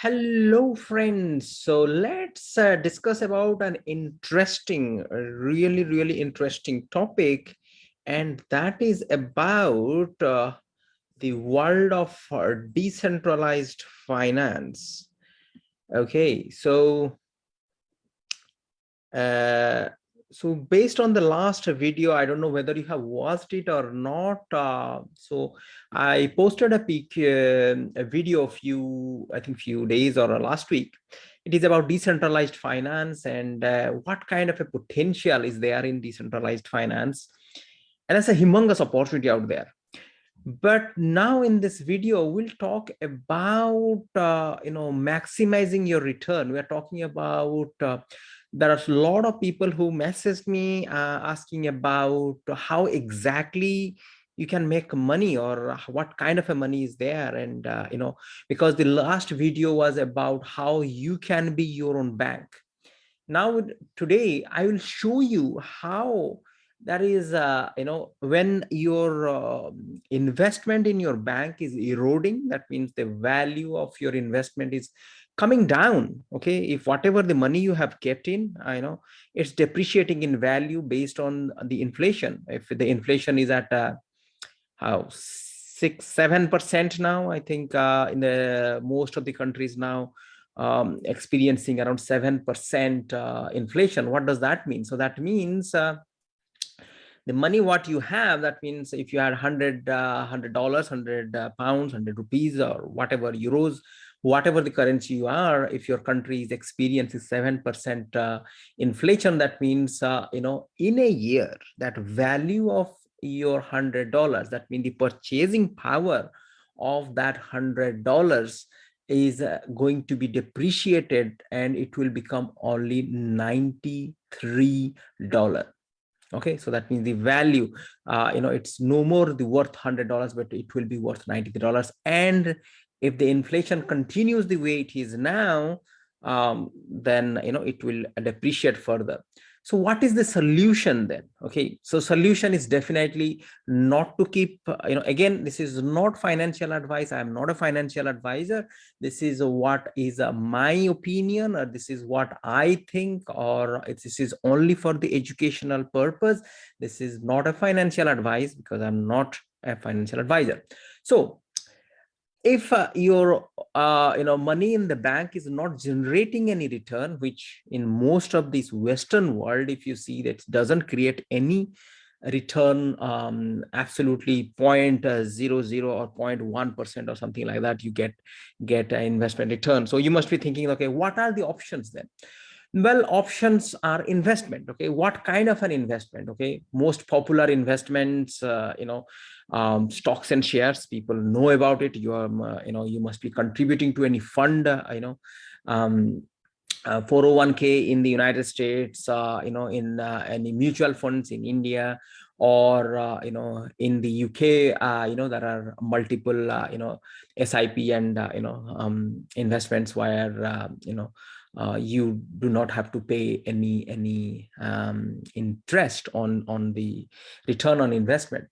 Hello, friends. So let's uh, discuss about an interesting, really, really interesting topic. And that is about uh, the world of uh, decentralized finance. Okay, so uh, so based on the last video i don't know whether you have watched it or not uh, so i posted a peak uh, a video a few i think few days or last week. It is about decentralized finance and uh, what kind of a potential is there in decentralized finance? And it's a humongous opportunity out there. But now in this video we'll talk about uh, you know maximizing your return. We are talking about uh, there are a lot of people who message me uh, asking about how exactly you can make money or what kind of a money is there. And uh, you know because the last video was about how you can be your own bank. Now today i will show you how that is uh, you know when your uh, investment in your bank is eroding that means the value of your investment is coming down okay? If whatever the money you have kept in i know it's depreciating in value based on the inflation. If the inflation is at uh, how six seven percent now i think uh, in the most of the countries now um, experiencing around seven percent uh, inflation. What does that mean? So that means uh, the money what you have that means if you had 100 uh, 100 dollars 100 uh, pounds 100 rupees or whatever euros whatever the currency you are, if your country is experiencing 7% uh, inflation, that means, uh, you know, in a year, that value of your $100, that means the purchasing power of that $100 is uh, going to be depreciated and it will become only $93 okay so that means the value uh, you know it's no more the worth hundred dollars but it will be worth 93 dollars. And if the inflation continues the way it is now, um, then you know it will depreciate further. So what is the solution then? Okay, so solution is definitely not to keep, uh, you know, again, this is not financial advice. I'm not a financial advisor. This is what is uh, my opinion, or this is what I think, or this is only for the educational purpose. This is not a financial advice because I'm not a financial advisor. So if uh, your uh, you know money in the bank is not generating any return which in most of this western world if you see that doesn't create any return um, absolutely point uh, zero zero or 0.1 percent or something like that you get get an investment return. So you must be thinking okay what are the options then? Well options are investment okay? What kind of an investment okay? Most popular investments uh, you know um, stocks and shares people know about it. You are uh, you know you must be contributing to any fund uh, you know um, uh, 401k in the united states uh, you know in uh, any mutual funds in india or you know in the uk you know there are multiple you know sip and you know um, investments where you know uh, you do not have to pay any any um, interest on on the return on investment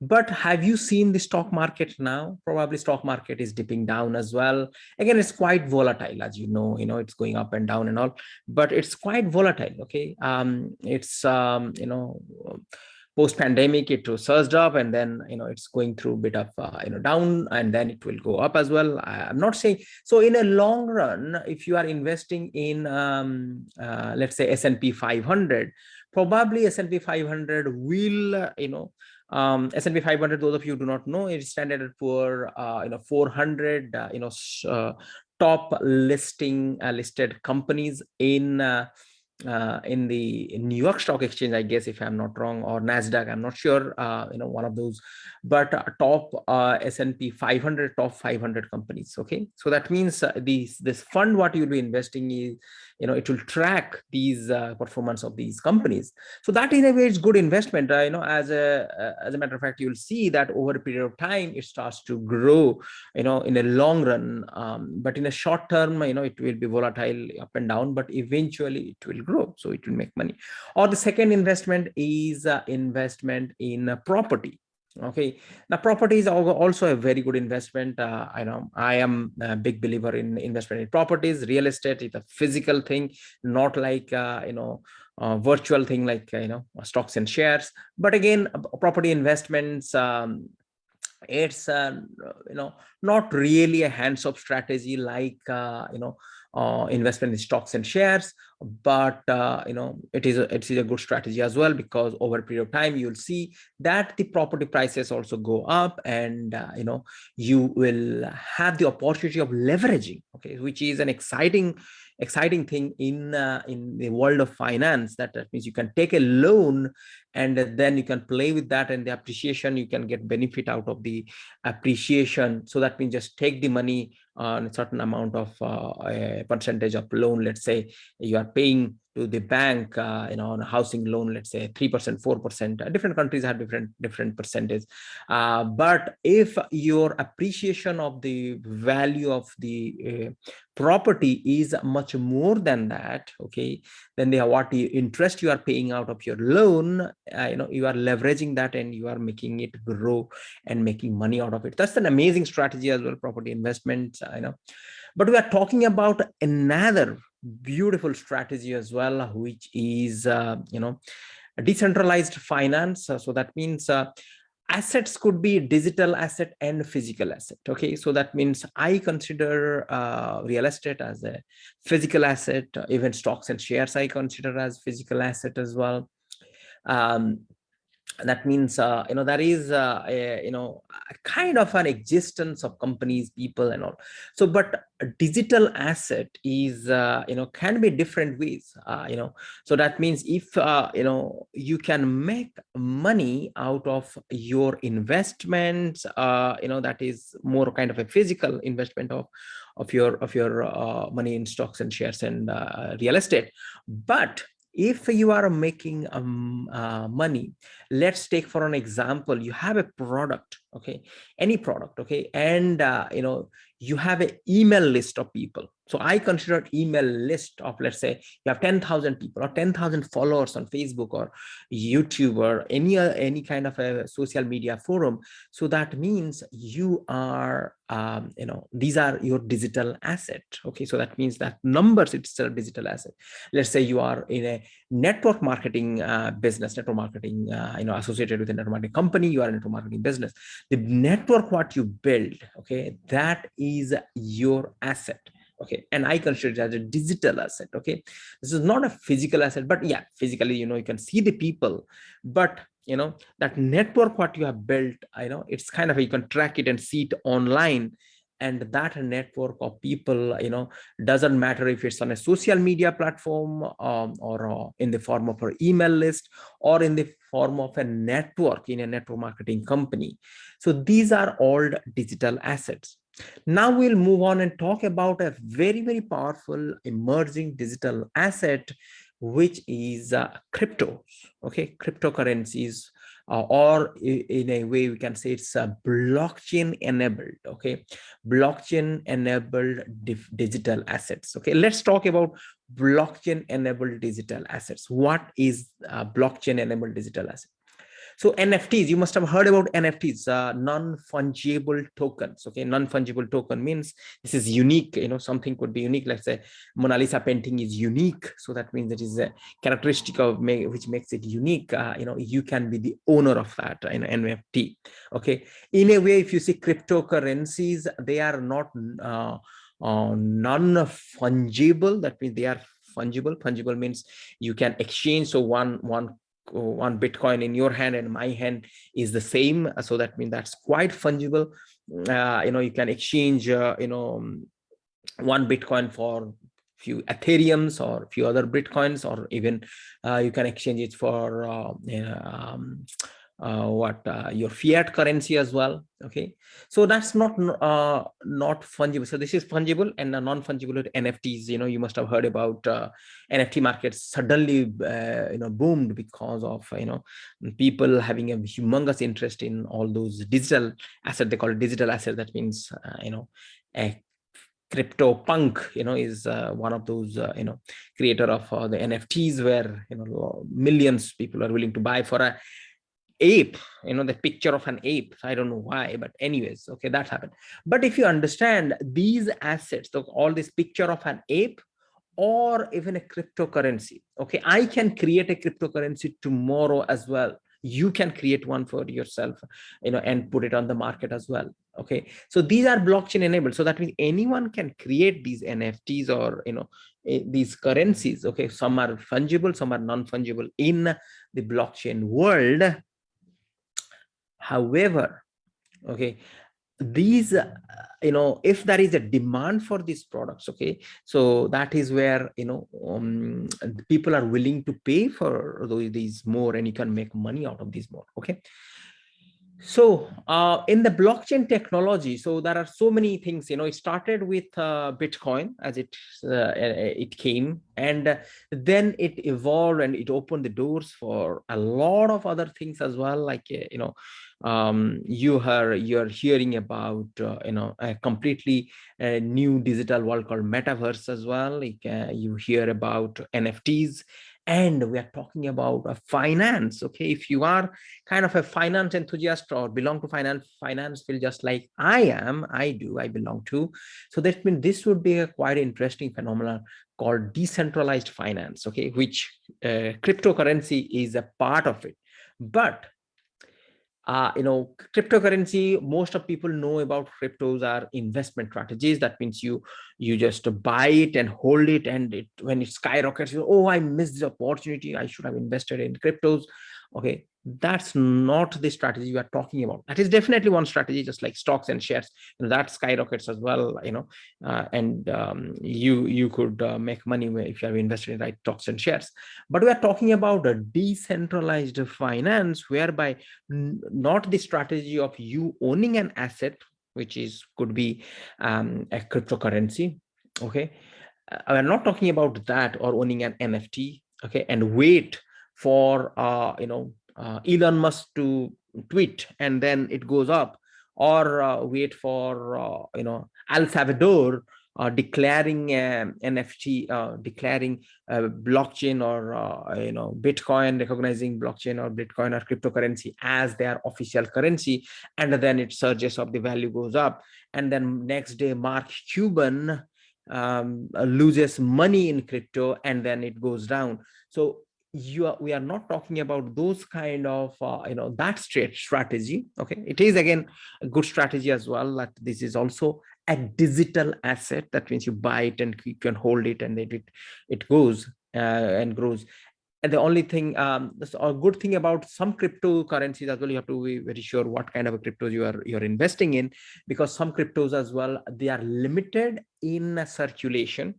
but have you seen the stock market now? Probably stock market is dipping down as well. Again it's quite volatile as you know you know it's going up and down and all but it's quite volatile okay? Um it's um you know post pandemic it was surged up and then you know it's going through a bit of uh, you know down and then it will go up as well. I, am not saying so in a long run if you are investing in um, uh, let's say S&P 500 probably S&P 500 will uh, you know um S&P 500 those of you do not know it's standard for uh, you know 400 uh, you know uh, top listing uh, listed companies in uh, uh, in the New York Stock Exchange, I guess, if I'm not wrong, or Nasdaq, I'm not sure, you know, one of those, but top S&P 500, top 500 companies. Okay, so that means these this fund, what you'll be investing is you know it will track these uh, performance of these companies. So that in a way is good investment uh, you know as a uh, as a matter of fact you'll see that over a period of time it starts to grow you know in a long run. Um, but in a short term you know it will be volatile up and down but eventually it will grow so it will make money. Or the second investment is uh, investment in property okay. Now property is also a very good investment. Uh, i know i am a big believer in investment in properties. Real estate is a physical thing not like uh, you know virtual thing like uh, you know stocks and shares. But again property investments um, it's uh, you know not really a hands-off strategy like uh, you know uh, investment in stocks and shares but uh, you know it is a, it is a good strategy as well because over a period of time you'll see that the property prices also go up and uh, you know you will have the opportunity of leveraging okay which is an exciting exciting thing in uh, in the world of finance that, that means you can take a loan and then you can play with that and the appreciation you can get benefit out of the appreciation. So that means just take the money on a certain amount of uh, a percentage of loan let's say you are paying to the bank, uh, you know, on a housing loan, let's say 3%, 4%, uh, different countries have different, different percentages. Uh, but if your appreciation of the value of the property is much more than that, okay, then the what interest you are paying out of your loan, you know, you are leveraging that and you are making it grow and making money out of it. That's an amazing strategy as well, property investments, uh, you know. But we are talking about another beautiful strategy as well, which is, uh, you know, decentralized finance. Uh, so that means uh, assets could be digital asset and physical asset. Okay, so that means I consider uh, real estate as a physical asset, even stocks and shares I consider as physical asset as well. Um, that means uh, you know there is uh, a, you know kind of an existence of companies people and all. So but digital asset is uh, you know can be different ways uh, you know. So that means if uh, you know you can make money out of your investments uh, you know that is more kind of a physical investment of of your of your money in stocks and shares and real estate. But if you are making um, uh, money let's take for an example you have a product okay? Any product okay? And uh, you know you have an email list of people so i consider email list of let's say you have 10,000 people or 10,000 followers on facebook or youtube or any any kind of a social media forum. So that means you are um, you know these are your digital asset. Okay so that means that numbers it's a digital asset. Let's say you are in a network marketing uh, business network marketing uh, you know associated with a network marketing company you are a network marketing business. The network what you build okay that is your asset okay and i consider it as a digital asset okay? This is not a physical asset but yeah physically you know you can see the people but you know that network what you have built i know it's kind of you can track it and see it online and that network of people you know doesn't matter if it's on a social media platform um, or uh, in the form of an email list or in the form of a network in a network marketing company. So these are all digital assets now we'll move on and talk about a very very powerful emerging digital asset which is uh, cryptos okay? Cryptocurrencies uh, or in a way we can say it's a blockchain enabled okay? Blockchain enabled digital assets okay? Let's talk about blockchain enabled digital assets. What is blockchain enabled digital asset so NFTs, you must have heard about NFTs, uh, non-fungible tokens. Okay, non-fungible token means this is unique. You know, something could be unique. Let's say Mona Lisa painting is unique, so that means it is a characteristic of which makes it unique. Uh, you know, you can be the owner of that in NFT. Okay, in a way, if you see cryptocurrencies, they are not uh, uh non-fungible. That means they are fungible fungible means you can exchange so one one one bitcoin in your hand and my hand is the same. So that means that's quite fungible. Uh, you know you can exchange uh, you know um, one bitcoin for a few ethereums or a few other bitcoins or even uh, you can exchange it for uh, um, uh, what uh, your fiat currency as well okay? So that's not uh, not fungible. So this is fungible and non-fungible nfts you know you must have heard about uh, nft markets suddenly uh, you know boomed because of you know people having a humongous interest in all those digital asset. They call it digital asset. That means uh, you know a crypto punk you know is uh, one of those uh, you know creator of uh, the nfts where you know millions people are willing to buy for a ape you know the picture of an ape. I don't know why but anyways okay that happened. But if you understand these assets so all this picture of an ape or even a cryptocurrency okay i can create a cryptocurrency tomorrow as well. You can create one for yourself you know and put it on the market as well okay? So these are blockchain enabled. So that means anyone can create these nfts or you know these currencies okay? Some are fungible some are non-fungible in the blockchain world however okay these uh, you know if there is a demand for these products okay so that is where you know um, people are willing to pay for these more and you can make money out of these more okay? So uh, in the blockchain technology so there are so many things you know it started with uh, bitcoin as it uh, it came and then it evolved and it opened the doors for a lot of other things as well like uh, you know um, you are you're hearing about uh, you know a completely uh, new digital world called metaverse as well. Like you hear about nfts and we are talking about a finance okay? If you are kind of a finance enthusiast or belong to finance finance feel just like i am i do i belong to so that means this would be a quite interesting phenomenon called decentralized finance okay? Which uh, cryptocurrency is a part of it. But uh, you know, cryptocurrency, most of people know about cryptos are investment strategies. That means you you just buy it and hold it and it when it skyrockets, you oh, I missed the opportunity. I should have invested in cryptos. Okay, that's not the strategy you are talking about. That is definitely one strategy just like stocks and shares that skyrockets as well you know uh, and um, you you could uh, make money if you have invested in right stocks and shares. But we are talking about a decentralized finance whereby not the strategy of you owning an asset which is could be um, a cryptocurrency okay? Uh, we're not talking about that or owning an nft okay and wait for uh, you know uh, Elon Musk to tweet and then it goes up or uh, wait for, uh, you know, El Salvador uh, declaring um, NFT, uh, declaring blockchain or, uh, you know, Bitcoin, recognizing blockchain or Bitcoin or cryptocurrency as their official currency. And then it surges up, the value goes up. And then next day, Mark Cuban um, loses money in crypto and then it goes down. So you are, we are not talking about those kind of uh, you know that straight strategy okay? It is again a good strategy as well that this is also a digital asset. That means you buy it and you can hold it and it it, it goes uh, and grows. And the only thing um that's a good thing about some cryptocurrencies as well you have to be very sure what kind of a cryptos you are you're investing in because some cryptos as well they are limited in circulation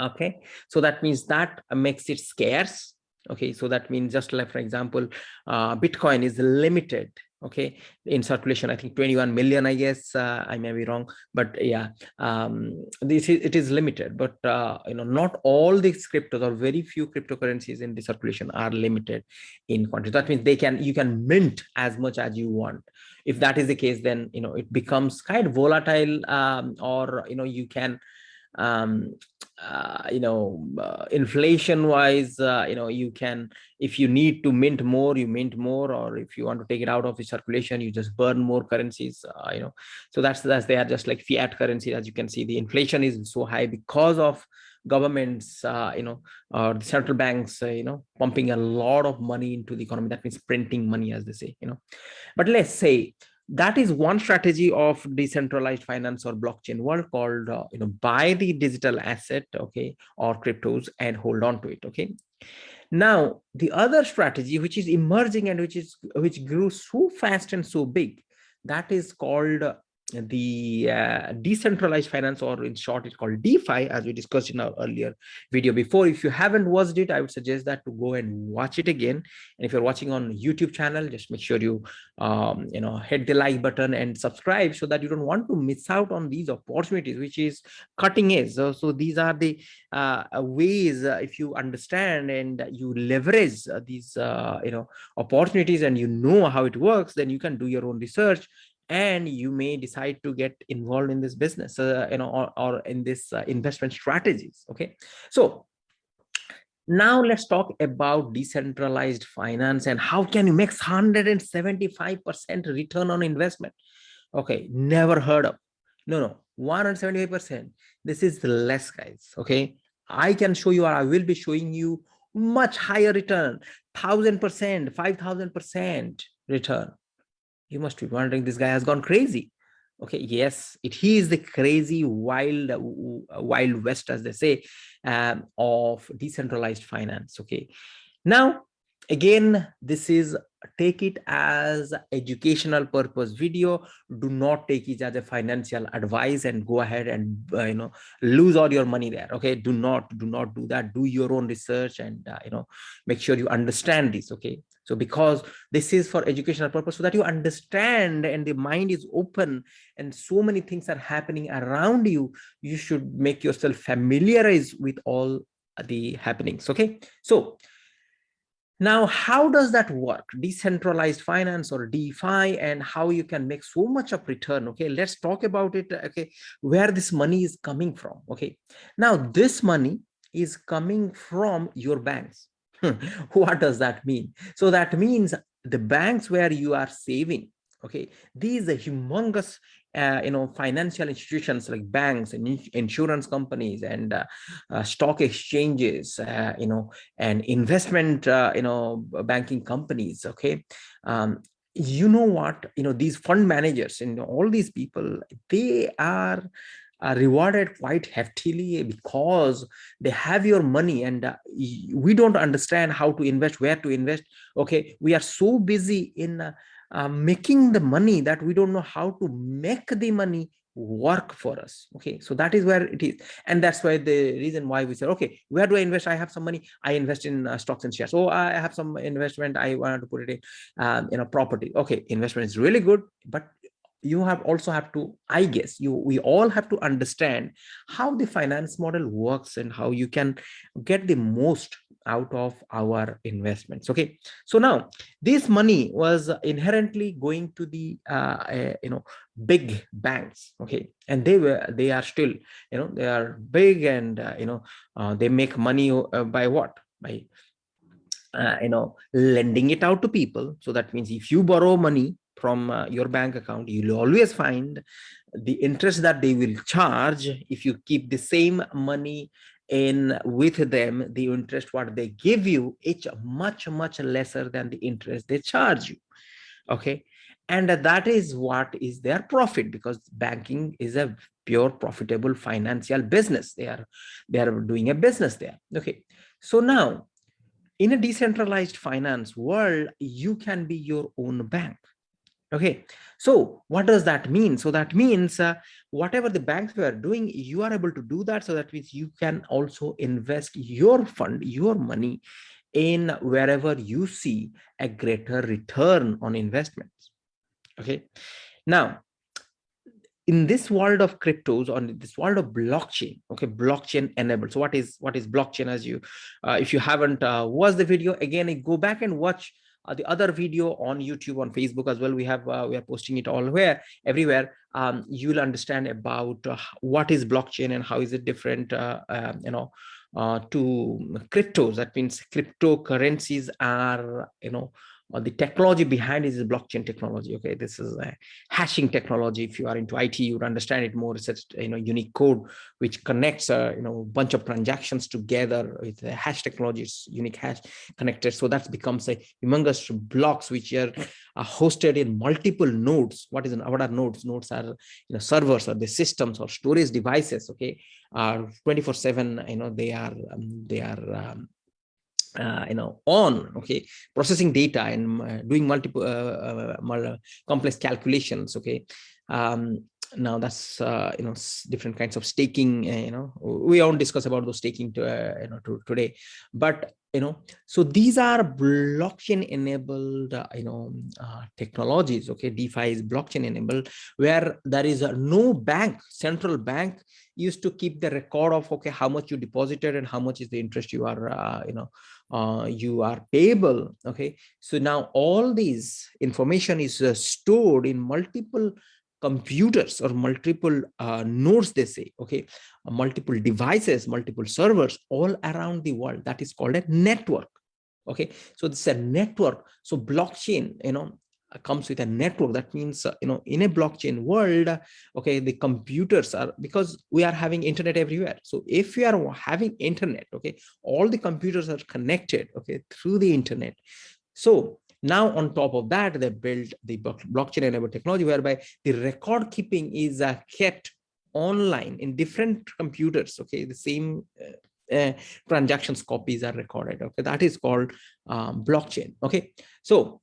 okay so that means that makes it scarce. Okay so that means just like for example uh, bitcoin is limited. Okay in circulation i think 21 million i guess uh, i may be wrong but yeah um, this is it is limited. But uh, you know not all these cryptos or very few cryptocurrencies in the circulation are limited in quantity. That means they can you can mint as much as you want. If that is the case then you know it becomes kind volatile um, or you know you can um, uh, you know, uh, inflation wise, uh, you know, you can, if you need to mint more, you mint more, or if you want to take it out of the circulation, you just burn more currencies, uh, you know. So that's, that's, they are just like fiat currency. As you can see, the inflation is so high because of governments, uh, you know, or the central banks, uh, you know, pumping a lot of money into the economy. That means printing money, as they say, you know. But let's say that is one strategy of decentralized finance or blockchain world called uh, you know buy the digital asset okay or cryptos and hold on to it okay? Now the other strategy which is emerging and which is which grew so fast and so big that is called the uh, decentralized finance or in short it's called defi as we discussed in our earlier video before. If you haven't watched it i would suggest that to go and watch it again. And if you're watching on youtube channel just make sure you um, you know hit the like button and subscribe so that you don't want to miss out on these opportunities which is cutting edge. So, so these are the uh, ways uh, if you understand and you leverage uh, these uh, you know opportunities and you know how it works then you can do your own research and you may decide to get involved in this business uh, you know or, or in this uh, investment strategies okay so Now let's talk about decentralized finance and how can you make 175% return on investment? Okay, never heard of. No, no, 175%. This is less, guys. Okay, I can show you, or I will be showing you much higher return, 1000%, 5000% return. You must be wondering, this guy has gone crazy. Okay yes it he is the crazy wild wild west as they say um, of decentralized finance okay? Now again this is take it as educational purpose video. Do not take it as a financial advice and go ahead and uh, you know lose all your money there okay? Do not do not do that. Do your own research and uh, you know make sure you understand this okay so because this is for educational purpose so that you understand and the mind is open and so many things are happening around you you should make yourself familiarize with all the happenings okay? So now how does that work? Decentralized finance or defi and how you can make so much of return okay? Let's talk about it okay where this money is coming from okay? Now this money is coming from your banks what does that mean? So that means the banks where you are saving okay these are humongous uh, you know financial institutions like banks and insurance companies and uh, uh, stock exchanges uh, you know and investment uh, you know banking companies okay um, you know what you know these fund managers and all these people they are are rewarded quite heftily because they have your money and uh, we don't understand how to invest where to invest. Okay we are so busy in uh, uh, making the money that we don't know how to make the money work for us. Okay so that is where it is. And that's why the reason why we said okay where do i invest? I have some money. I invest in uh, stocks and shares. So i have some investment. I want to put it in um, in a property. Okay investment is really good but you have also have to i guess you we all have to understand how the finance model works and how you can get the most out of our investments okay? So now this money was inherently going to the uh, uh, you know big banks okay? And they were they are still you know they are big and uh, you know uh, they make money uh, by what? By uh, you know lending it out to people. So that means if you borrow money from uh, your bank account, you'll always find the interest that they will charge if you keep the same money in with them, the interest what they give you, it's much, much lesser than the interest they charge you. Okay. And that is what is their profit because banking is a pure profitable financial business. They are, they are doing a business there. Okay. So now in a decentralized finance world, you can be your own bank okay. So what does that mean? So that means uh, whatever the banks were doing you are able to do that. So that means you can also invest your fund your money in wherever you see a greater return on investments. Okay. Now in this world of cryptos on this world of blockchain okay blockchain enabled. So what is what is blockchain as you uh, if you haven't uh, watched the video again go back and watch uh, the other video on youtube on facebook as well we have uh, we are posting it all where everywhere. Um, you'll understand about uh, what is blockchain and how is it different uh, um, you know uh, to cryptos. That means cryptocurrencies are you know or the technology behind is blockchain technology. Okay this is a hashing technology. If you are into it you would understand it more. It's a you know unique code which connects a you know bunch of transactions together with a hash technology. It's unique hash connected. So that becomes a humongous blocks which are, are hosted in multiple nodes. What is an what are nodes? Nodes are you know servers or the systems or storage devices. Okay are 24 7 you know they are um, they are um, uh, you know on okay? Processing data and uh, doing multiple uh, uh complex calculations okay? Um, now that's uh, you know different kinds of staking uh, you know? We won't discuss about those staking to, you know to, today. But you know so these are blockchain enabled uh, you know uh, technologies okay? Defi is blockchain enabled where there is no bank central bank used to keep the record of okay how much you deposited and how much is the interest you are uh, you know uh, you are payable okay so now all these information is uh, stored in multiple computers or multiple uh, nodes, they say, okay, uh, multiple devices, multiple servers all around the world. That is called a network. Okay, so this is a network. So blockchain, you know, comes with a network. That means uh, you know in a blockchain world okay the computers are because we are having internet everywhere. So if you are having internet okay all the computers are connected okay through the internet. So now on top of that they built the blockchain enabled technology whereby the record keeping is uh, kept online in different computers okay the same uh, uh, transactions copies are recorded okay that is called um, blockchain okay. So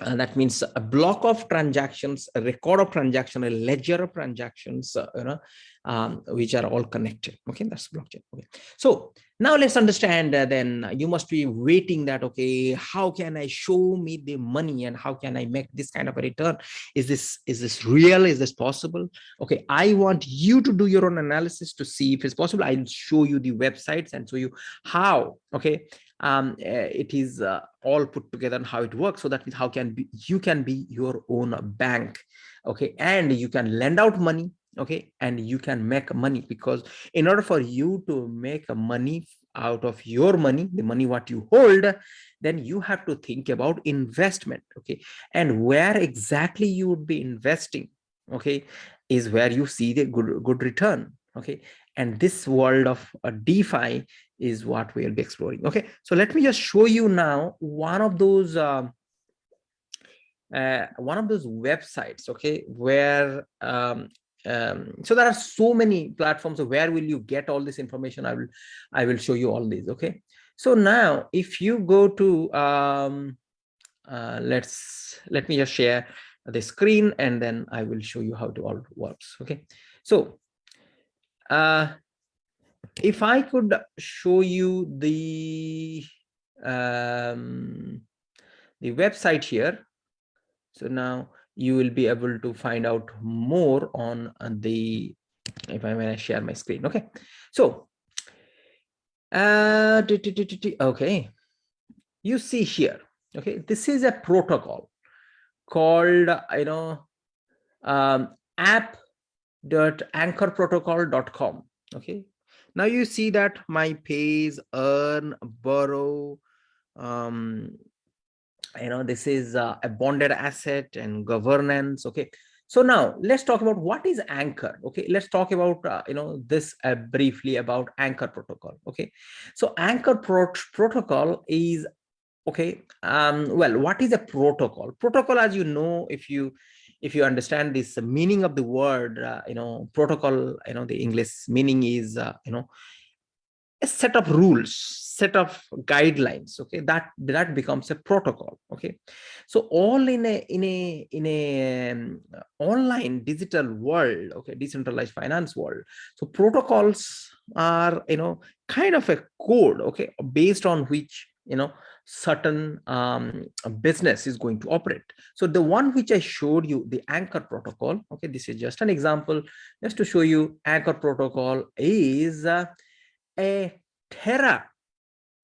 uh, that means a block of transactions, a record of transaction, a ledger of transactions, uh, you know, um, which are all connected. Okay, that's blockchain. Okay, so now let's understand. Uh, then you must be waiting that okay, how can I show me the money and how can I make this kind of a return? Is this is this real? Is this possible? Okay, I want you to do your own analysis to see if it's possible. I'll show you the websites and show you how. Okay, um, eh, it is uh, all put together and how it works. So that means how can be, you can be your own bank, okay, and you can lend out money, okay, and you can make money because in order for you to make money out of your money, the money what you hold, then you have to think about investment, okay, and where exactly you would be investing, okay, is where you see the good good return, okay, and this world of a DeFi is what we'll be exploring. Okay, so let me just show you now one of those um, uh, one of those websites. Okay, where um, um, so there are so many platforms. Where will you get all this information? I will I will show you all these. Okay, so now if you go to um, uh, let's let me just share the screen and then I will show you how it all works. Okay, so uh, if I could show you the um, the website here, so now you will be able to find out more on the if I may share my screen. Okay, so uh, okay, you see here. Okay, this is a protocol called you know um, app.anchorprotocol.com. Okay, now you see that my pays, earn, borrow, um, you know, this is uh, a bonded asset and governance. Okay. So now let's talk about what is anchor. Okay. Let's talk about, uh, you know, this uh, briefly about anchor protocol. Okay. So anchor pro protocol is okay. Um, well, what is a protocol? Protocol, as you know, if you if you understand this meaning of the word, uh, you know, protocol, you know, the English meaning is, uh, you know, a set of rules, set of guidelines. Okay, that that becomes a protocol. Okay, so all in a in a in a um, online digital world. Okay, decentralized finance world. So protocols are you know kind of a code. Okay, based on which you know certain um, business is going to operate. So the one which I showed you, the anchor protocol, okay, this is just an example, just to show you anchor protocol is uh, a Terra,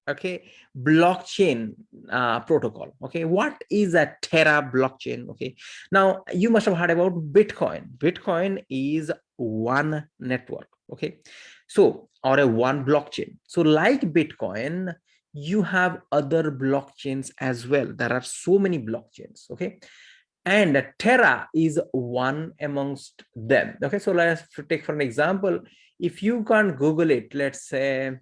okay, blockchain uh, protocol. Okay, what is a Terra blockchain? Okay, now you must have heard about Bitcoin. Bitcoin is one network. Okay, so or a one blockchain. So like Bitcoin, you have other blockchains as well. There are so many blockchains, okay? And Terra is one amongst them. Okay, so let's take for an example, if you can't Google it, let's say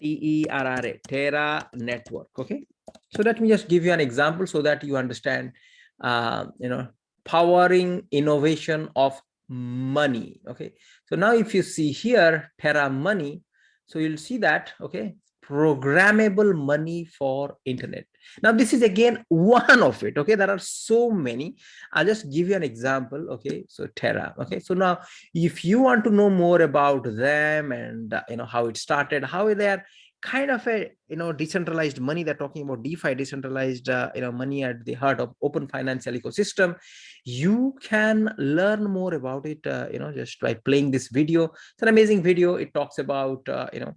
T-E-R-R-A, Terra network, okay? So let me just give you an example so that you understand, uh, you know, powering innovation of money, okay? So now if you see here, Terra money, so you'll see that, okay, programmable money for internet. Now this is again one of it okay? There are so many. I'll just give you an example okay? So terra okay? So now if you want to know more about them and uh, you know how it started how they are kind of a you know decentralized money they're talking about defi decentralized uh, you know money at the heart of open financial ecosystem you can learn more about it uh, you know just by playing this video it's an amazing video it talks about uh, you know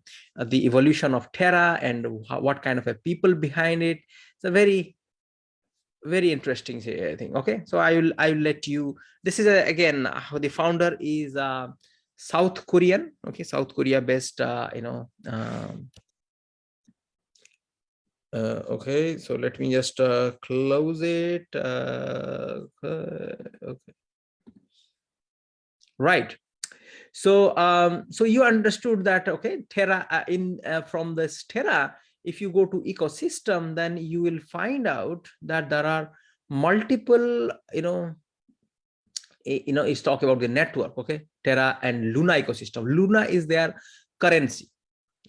the evolution of terra and what kind of a people behind it it's a very very interesting thing. Okay, so I will I will let you. This is a, again the founder is uh, South Korean. Okay, South Korea based. Uh, you know. Um, uh, okay, so let me just uh, close it. Uh, okay. Right. So, um, so you understood that, okay, Terra uh, in uh, from this Terra, if you go to ecosystem, then you will find out that there are multiple, you know, you know, it's talking about the network, okay, Terra and Luna ecosystem. Luna is their currency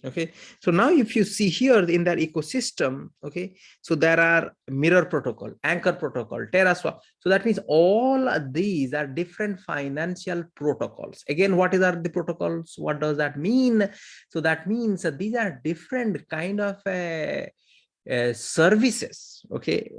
okay? So now if you see here in that ecosystem okay so there are mirror protocol anchor protocol terraswap so that means all these are different financial protocols. Again what is are the protocols? What does that mean? So that means that these are different kind of uh, uh, services okay?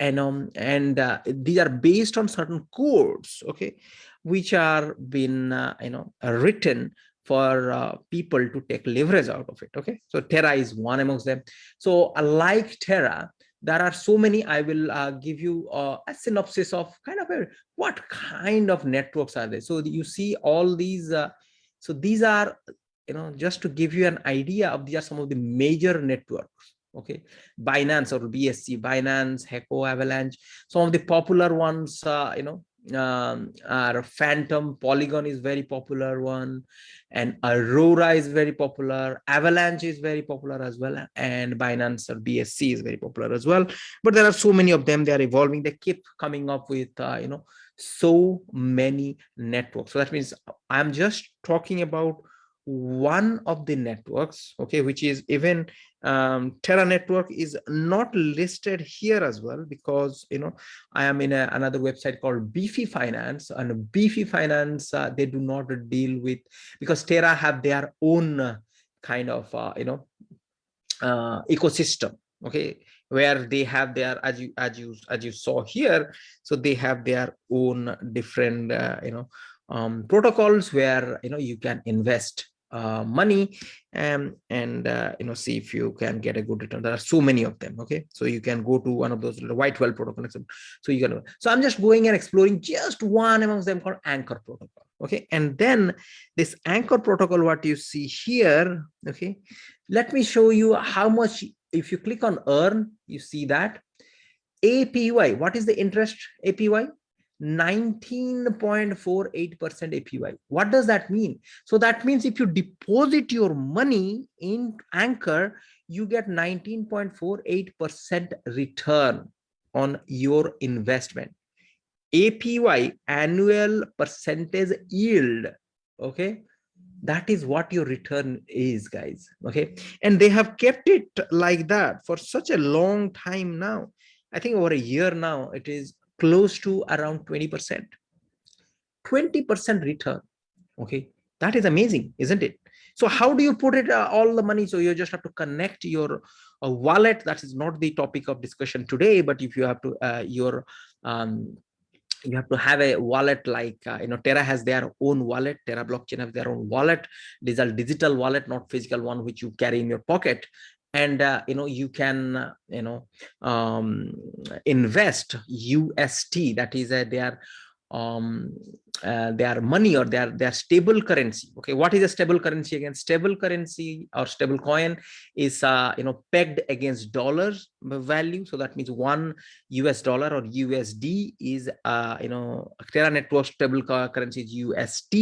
And um and uh, these are based on certain codes okay which are been uh, you know written for uh, people to take leverage out of it okay? So terra is one amongst them. So like terra there are so many i will uh, give you uh, a synopsis of kind of a, what kind of networks are there. So you see all these uh, so these are you know just to give you an idea of these are some of the major networks okay? Binance or bsc binance heco avalanche some of the popular ones uh, you know um, our Fantom polygon is very popular one and aurora is very popular avalanche is very popular as well and binance or bsc is very popular as well. But there are so many of them they are evolving they keep coming up with uh, you know so many networks. So that means i'm just talking about one of the networks okay which is even um, terra network is not listed here as well because you know i am in a, another website called beefy finance and beefy finance uh, they do not deal with because terra have their own uh, kind of uh, you know uh, ecosystem okay where they have their as you as you as you saw here so they have their own different uh, you know um, protocols where you know you can invest uh, money um, and uh, you know see if you can get a good return. There are so many of them okay? So you can go to one of those white well protocol so you can so i'm just going and exploring just one amongst them called anchor protocol okay? And then this anchor protocol what you see here okay? Let me show you how much if you click on earn you see that. Apy what is the interest apy 19.48% APY. What does that mean? So that means if you deposit your money in Anchor, you get 19.48% return on your investment. APY, annual percentage yield, okay? That is what your return is, guys, okay? And they have kept it like that for such a long time now. I think over a year now, it is close to around 20%. 20% return. Okay, that is amazing, isn't it? So how do you put it uh, all the money? So you just have to connect your uh, wallet. That is not the topic of discussion today, but if you have to uh, your um, you have to have a wallet like uh, you know terra has their own wallet terra blockchain has their own wallet these are digital wallet not physical one which you carry in your pocket and uh, you know you can you know um, invest UST that is uh, their um, uh, their money or their their stable currency. Okay what is a stable currency again? Stable currency or stable coin is uh, you know pegged against dollars value. So that means one us dollar or usd is uh, you know terra network stable currency is ust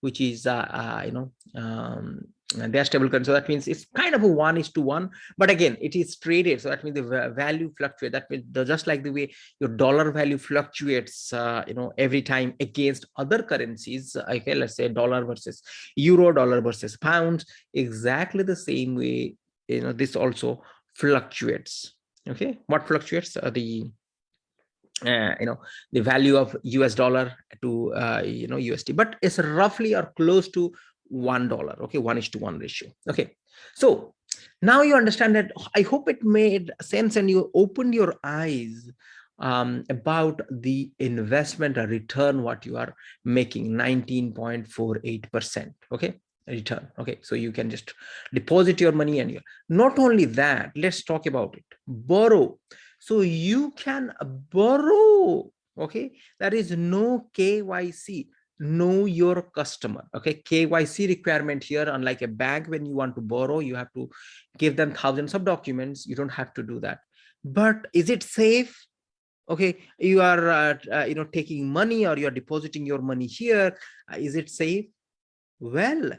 which is uh, uh, you know um, they are stable currency. So that means it's kind of a one is to one, but again, it is traded. So that means the value fluctuates. That means just like the way your dollar value fluctuates, uh, you know, every time against other currencies. Okay, let's say dollar versus euro, dollar versus pound, Exactly the same way, you know, this also fluctuates. Okay, what fluctuates? are the uh, you know the value of us dollar to uh, you know usd but it's roughly or close to one dollar okay one is to one ratio okay. So now you understand that i hope it made sense and you opened your eyes um, about the investment or return what you are making 19.48 percent okay return okay. So you can just deposit your money and you not only that let's talk about it borrow. So you can borrow, okay? There is no KYC, know your customer, okay? KYC requirement here, unlike a bank, when you want to borrow, you have to give them thousands of documents. You don't have to do that. But is it safe? Okay, you are, uh, uh, you know, taking money or you are depositing your money here. Uh, is it safe? Well,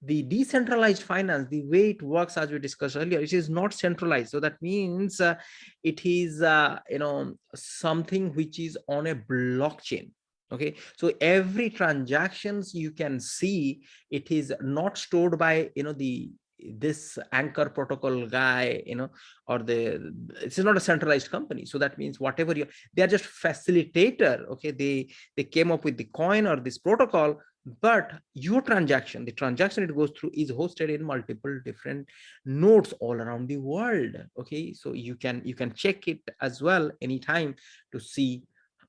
the decentralized finance, the way it works, as we discussed earlier, it is not centralized. So that means uh, it is, uh, you know, something which is on a blockchain. Okay, so every transactions you can see, it is not stored by, you know, the this anchor protocol guy you know or the it's not a centralized company. So that means whatever you they are just facilitator okay? They they came up with the coin or this protocol but your transaction the transaction it goes through is hosted in multiple different nodes all around the world okay? So you can you can check it as well anytime to see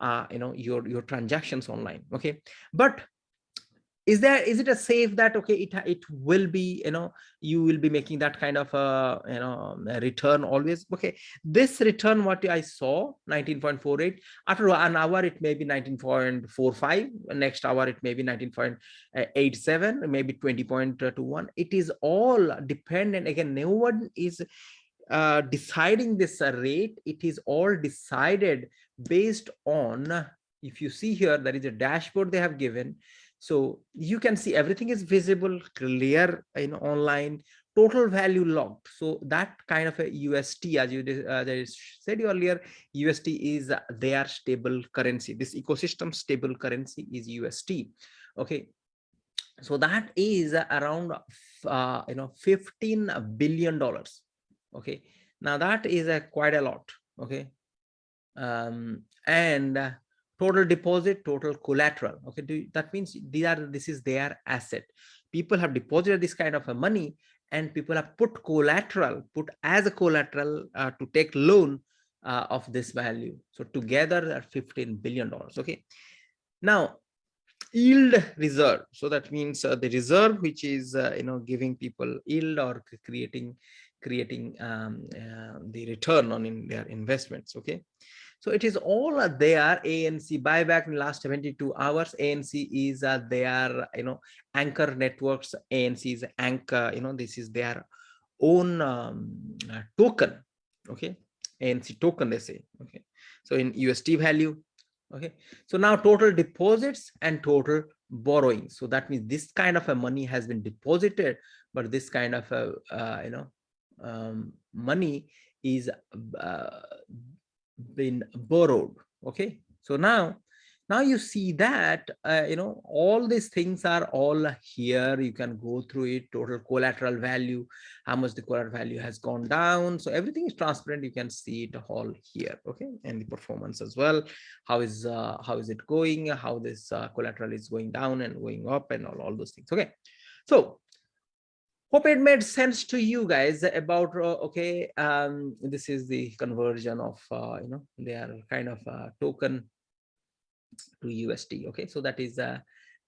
uh you know your your transactions online okay? But is there is it a safe that okay it it will be you know you will be making that kind of a you know a return always? Okay this return what i saw 19.48 after an hour it may be 19.45 next hour it may be 19.87 maybe 20.21 it is all dependent again no one is uh, deciding this rate. It is all decided based on if you see here there is a dashboard they have given so you can see everything is visible, clear in online, total value logged. So that kind of a UST, as you uh, said earlier, UST is their stable currency. This ecosystem stable currency is UST. Okay. So that is around, uh, you know, 15 billion dollars. Okay. Now that is a quite a lot. Okay. Um, and total deposit total collateral okay? Do, that means these are this is their asset. People have deposited this kind of a money and people have put collateral put as a collateral uh, to take loan uh, of this value. So together at 15 billion dollars okay? Now yield reserve. So that means uh, the reserve which is uh, you know giving people yield or creating creating um, uh, the return on in their investments okay so it is all there. ANC buyback in the last 72 hours. ANC is uh, their, you know, anchor networks. ANC is anchor, you know, this is their own um, uh, token. Okay. ANC token, they say. Okay. So in USD value. Okay. So now total deposits and total borrowing. So that means this kind of a money has been deposited, but this kind of a, uh, you know, um, money is uh, been borrowed okay? So now now you see that uh, you know all these things are all here. You can go through it total collateral value how much the collateral value has gone down. So everything is transparent. You can see it all here okay? And the performance as well. How is uh, how is it going? How this uh, collateral is going down and going up and all, all those things okay? So hope it made sense to you guys about uh, okay um, this is the conversion of uh, you know their kind of uh, token to USD okay? So that is uh,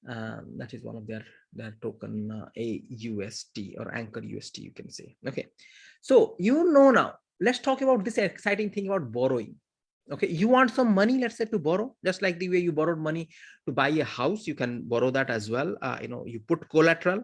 um, that is one of their their token uh, a USD or anchor USD you can say okay? So you know now let's talk about this exciting thing about borrowing okay? You want some money let's say to borrow? Just like the way you borrowed money to buy a house you can borrow that as well uh, you know you put collateral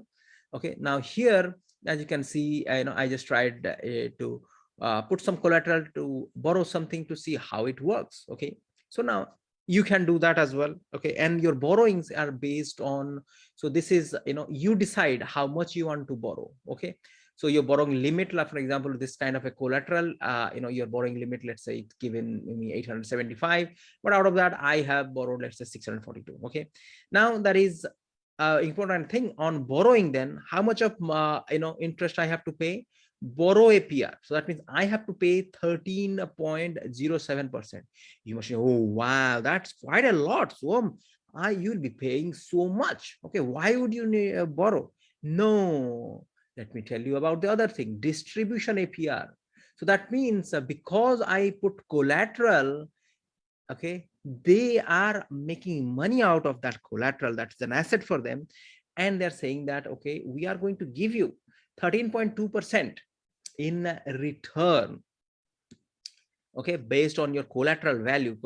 okay now here as you can see you know i just tried uh, to uh, put some collateral to borrow something to see how it works okay? So now you can do that as well okay? And your borrowings are based on so this is you know you decide how much you want to borrow okay? So your borrowing limit like for example this kind of a collateral uh, you know your borrowing limit let's say it's given me 875 but out of that i have borrowed let's say 642 okay? Now that is uh, important thing on borrowing then how much of uh, you know interest i have to pay? Borrow apr so that means i have to pay 13.07 percent. You must say oh wow that's quite a lot so I, you'll be paying so much. Okay why would you need, uh, borrow? No. Let me tell you about the other thing distribution apr so that means uh, because i put collateral okay they are making money out of that collateral that's an asset for them and they're saying that okay we are going to give you 13.2 percent in return okay based on your collateral value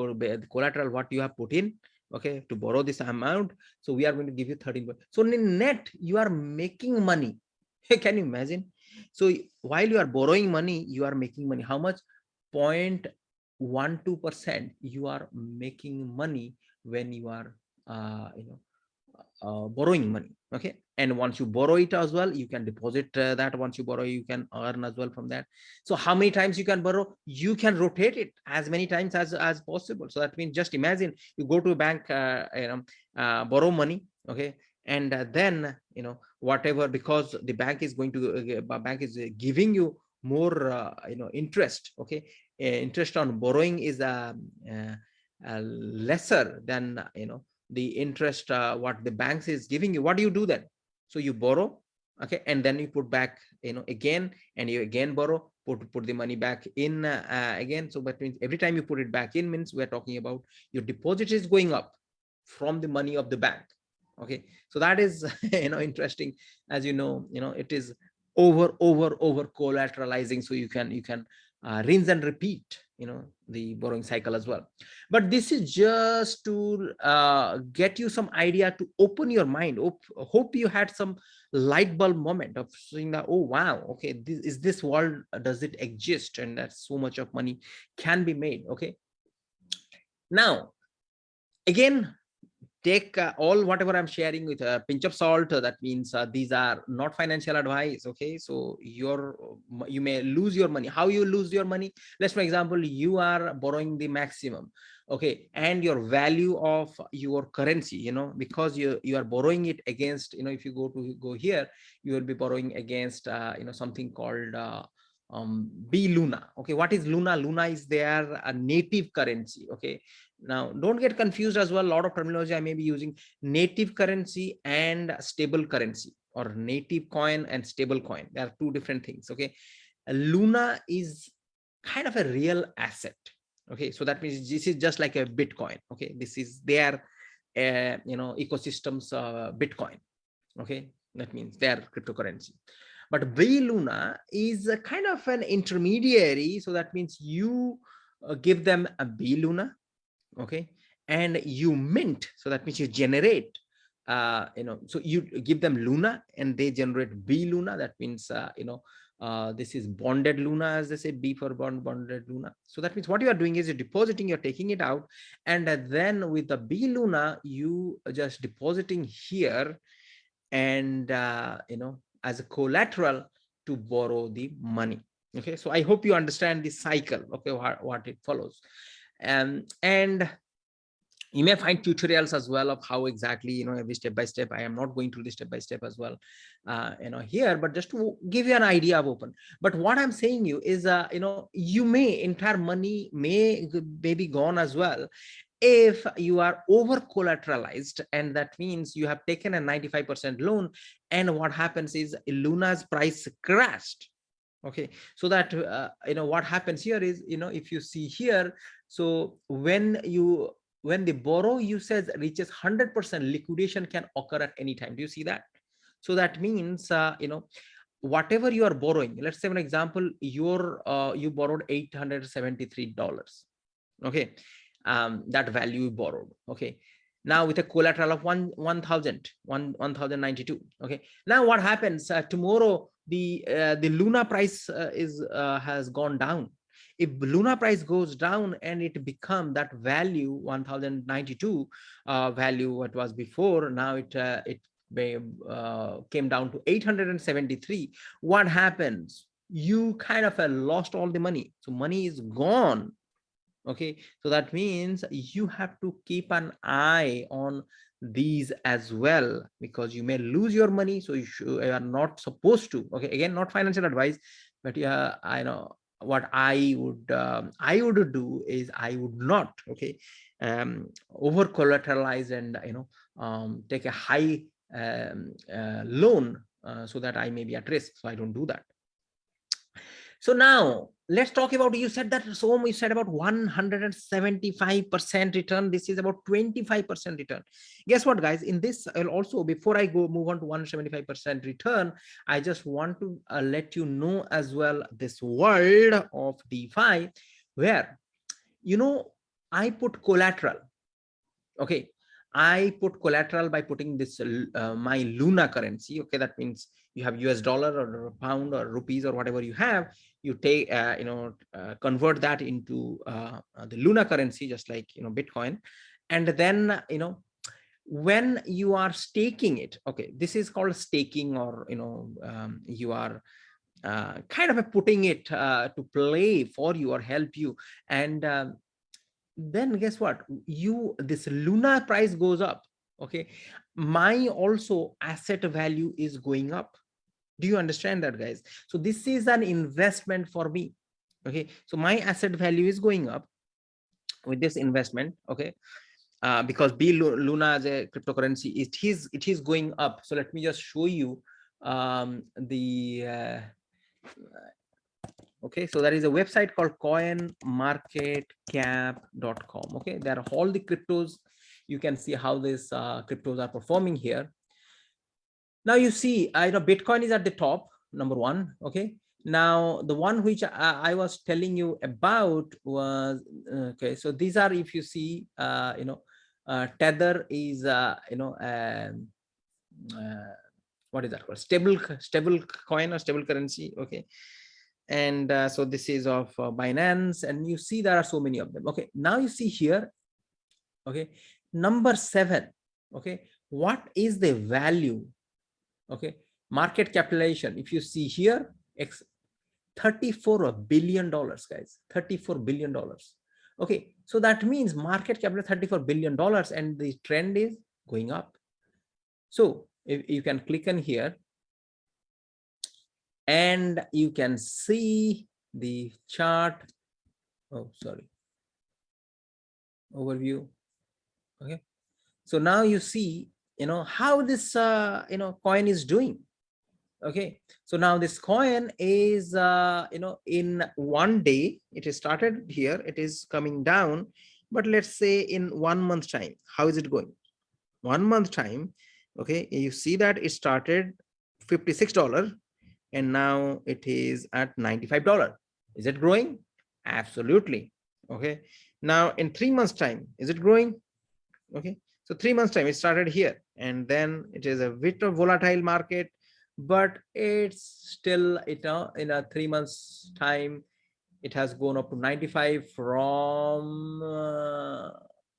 collateral what you have put in okay to borrow this amount. So we are going to give you 13 so in net you are making money. Can you imagine? So while you are borrowing money you are making money. How much 0.12 percent you are making money when you are uh, you know uh, borrowing money okay? And once you borrow it as well you can deposit uh, that. Once you borrow you can earn as well from that. So how many times you can borrow? You can rotate it as many times as as possible. So that means just imagine you go to a bank uh, you know uh, borrow money okay? And uh, then you know whatever because the bank is going to uh, bank is giving you more uh, you know interest okay interest on borrowing is um, lesser than you know the interest uh, what the banks is giving you. What do you do then? So you borrow okay and then you put back you know again and you again borrow put put the money back in uh, uh, again. So that means every time you put it back in means we're talking about your deposit is going up from the money of the bank okay. So that is you know interesting. As you know you know it is over over over collateralizing. So you can you can uh, rinse and repeat you know the borrowing cycle as well. But this is just to uh, get you some idea to open your mind hope, hope you had some light bulb moment of seeing that oh wow okay this is this world does it exist? And that so much of money can be made okay? Now again take uh, all whatever i'm sharing with a pinch of salt uh, that means uh, these are not financial advice okay? So you're you may lose your money. How you lose your money? Let's for example you are borrowing the maximum okay? And your value of your currency you know because you you are borrowing it against you know if you go to go here you will be borrowing against uh, you know something called uh, um b luna okay? What is luna? Luna is their a native currency okay now, don't get confused as well. A lot of terminology I may be using native currency and stable currency or native coin and stable coin. There are two different things. Okay. Luna is kind of a real asset. Okay. So that means this is just like a Bitcoin. Okay. This is their, uh, you know, ecosystems, uh, Bitcoin. Okay. That means their cryptocurrency. But B Luna is a kind of an intermediary. So that means you uh, give them a B Luna okay? And you mint so that means you generate uh you know so you give them luna and they generate b luna that means uh, you know uh, this is bonded luna as they say b for bond bonded luna. So that means what you are doing is you're depositing you're taking it out and then with the b luna you just depositing here and uh, you know as a collateral to borrow the money okay? So i hope you understand the cycle okay what it follows um, and you may find tutorials as well of how exactly you know every step by step i am not going through the step by step as well uh, you know here but just to give you an idea of open. But what i'm saying you is uh, you know you may entire money may may be gone as well if you are over collateralized and that means you have taken a 95 percent loan and what happens is luna's price crashed okay so that uh, you know what happens here is you know if you see here so when you when the borrow usage reaches 100 percent liquidation can occur at any time. Do you see that? So that means uh, you know whatever you are borrowing let's say an example your uh, you borrowed 873 dollars. Okay um that value you borrowed. Okay now with a collateral of one one thousand one one thousand ninety two okay now what happens uh, tomorrow the uh, the luna price uh, is uh, has gone down. If luna price goes down and it become that value 1092 uh, value what was before now it uh, it uh, came down to 873 what happens? You kind of lost all the money. So money is gone. Okay? So that means you have to keep an eye on these as well because you may lose your money so you, you are not supposed to. Okay again not financial advice but yeah i know what i would um, i would do is i would not okay um over collateralize and you know um take a high um, uh, loan uh, so that i may be at risk. So i don't do that so now let's talk about you said that so you said about 175 percent return. This is about 25 percent return. Guess what guys? In this i'll also before i go move on to 175 percent return i just want to uh, let you know as well this world of defi where you know i put collateral. Okay? I put collateral by putting this uh, my luna currency. Okay? That means you have us dollar or pound or rupees or whatever you have you take uh, you know uh, convert that into uh, the luna currency just like you know bitcoin. And then you know when you are staking it okay this is called staking or you know um, you are uh, kind of putting it uh, to play for you or help you. And um, then guess what? You this luna price goes up okay? My also asset value is going up do you understand that guys? So this is an investment for me okay? So my asset value is going up with this investment okay? Uh, because B Luna as a cryptocurrency it is it is going up. So let me just show you um, the uh, okay? So there is a website called coinmarketcap.com okay? There are all the cryptos. You can see how these uh, cryptos are performing here now you see i know bitcoin is at the top number one okay? Now the one which I, I was telling you about was okay so these are if you see uh, you know uh, tether is uh, you know um, uh, what is that called? Stable stable coin or stable currency okay? And uh, so this is of uh, binance and you see there are so many of them okay? Now you see here okay? Number seven okay? What is the value okay? Market capitalization if you see here x 34 billion dollars guys. 34 billion dollars. Okay? So that means market capital 34 billion dollars and the trend is going up. So if you can click on here. And you can see the chart. Oh sorry. Overview. Okay? So now you see you know how this uh, you know coin is doing. Okay so now this coin is uh, you know in one day it is started here it is coming down but let's say in one month time how is it going? One month time okay you see that it started 56 dollar and now it is at 95 dollar. Is it growing? Absolutely okay. Now in three months time is it growing? Okay so three months time it started here and then it is a bit of volatile market but it's still you know in a three months time it has gone up to 95 from uh,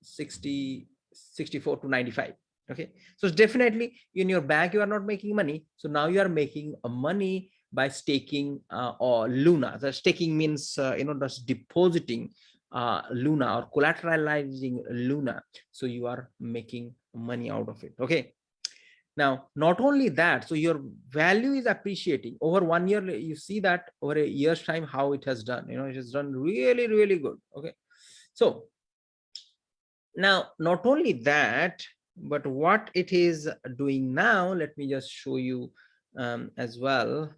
60 64 to 95 okay? So definitely in your bank you are not making money. So now you are making money by staking uh, or luna. The staking means uh, you know just depositing uh, luna or collateralizing luna. So you are making money out of it. Okay. Now not only that so your value is appreciating. Over one year you see that over a year's time how it has done. You know it has done really really good. Okay. So now not only that but what it is doing now let me just show you um, as well.